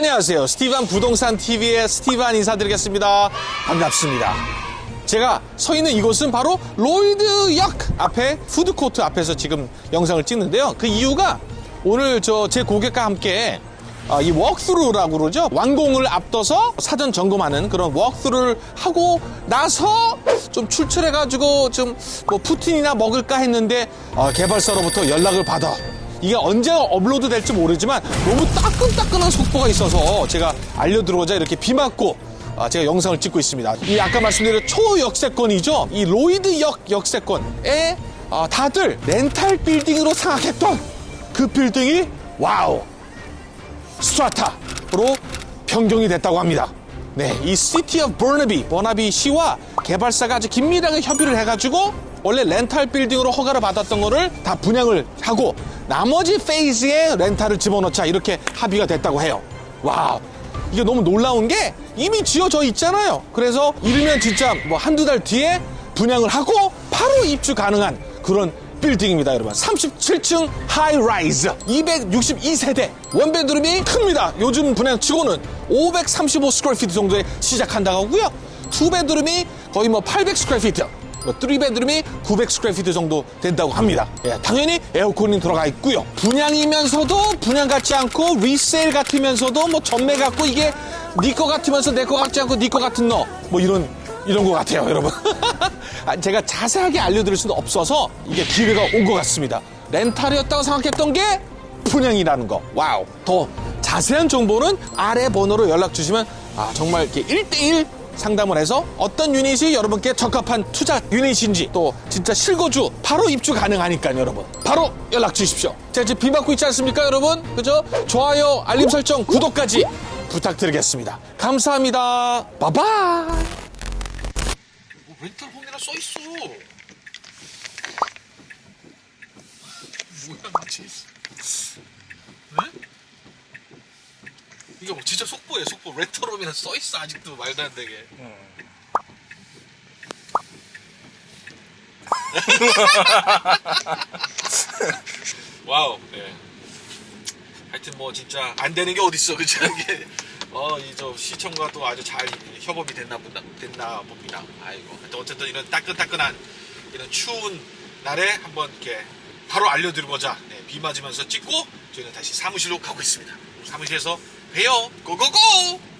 안녕하세요. 스티반 부동산 TV의 스티반 인사드리겠습니다. 반갑습니다. 제가 서 있는 이곳은 바로 로이드역 앞에 푸드코트 앞에서 지금 영상을 찍는데요. 그 이유가 오늘 저 제 고객과 함께 어, 이 워크스루라고 그러죠. 완공을 앞둬서 사전 점검하는 그런 워크스루를 하고 나서 좀 출출해가지고 좀 뭐 poutine이나 먹을까 했는데 어, 개발사로부터 연락을 받아. 이게 언제 업로드 될지 모르지만 너무 따끈따끈한 속보가 있어서 제가 알려드리고자 이렇게 비 맞고 아, 제가 영상을 찍고 있습니다. 이 아까 말씀드린 초역세권이죠. 이 로이드역 역세권에 아, 다들 rental 빌딩으로 생각했던 그 빌딩이 wow strata로 변경이 됐다고 합니다. 네, 이 City of Burnaby, 버나비 시와 개발사가 아주 긴밀하게 협의를 해가지고 원래 렌탈 빌딩으로 허가를 받았던 거를 다 분양을 하고 나머지 phase에 렌탈을 집어넣자 이렇게 합의가 됐다고 해요. 와, 이게 너무 놀라운 게 이미 지어져 있잖아요. 그래서 이르면 진짜 뭐 한두 달 뒤에 분양을 하고 바로 입주 가능한 그런 빌딩입니다, 여러분. 37층 high-rise, 262세대, one bedroom이 큽니다. 요즘 분양 치고는 535 square feet 정도에 시작한다고 하고요. two bedroom이 거의 뭐 800 square feet, 뭐 3 bedroom이 900 square feet 정도 된다고 합니다. 예, 당연히 에어컨이 들어가 있고요. 분양이면서도 분양 같지 않고 resale 같으면서도 뭐 전매 같고 이게 내 거 같으면서 내 거 같지 않고 내 거 같은 너 뭐 이런 이런 것 같아요, 여러분. 아, 제가 자세하게 알려드릴 수는 없어서 이게 기회가 온 것 같습니다. 렌탈이었다고 생각했던 게 분양이라는 거. wow. 더 자세한 정보는 아래 번호로 연락 주시면 아, 정말 이렇게 1대1 상담을 해서 어떤 유닛이 여러분께 적합한 투자 유닛인지 또 진짜 실거주 바로 입주 가능하니까요, 여러분. 바로 연락 주십시오. 제가 지금 비 맞고 있지 않습니까, 여러분? 그죠? 좋아요, 알림 설정, 구독까지 부탁드리겠습니다. 감사합니다. 바바이. 뭐 렌탈 홈이라 써 있어. 뭐야, 미치. 네? 이게 뭐 진짜 속보예요, 속보. rental home이라 써 있어 아직도 말도 안 되게. wow. 네. 하여튼 뭐 진짜 안 되는 게 어딨어, 그죠? 이게 어, 이저 시청과 또 아주 잘 협업이 됐나 보다, 됐나 봅니다. 아이고. 하여튼 어쨌든 이런 따끈따끈한 이런 추운 날에 한번 이렇게 바로 알려드리고자 네, 비 맞으면서 찍고 저희는 다시 사무실로 가고 있습니다. 사무실에서 봬요. 고고고!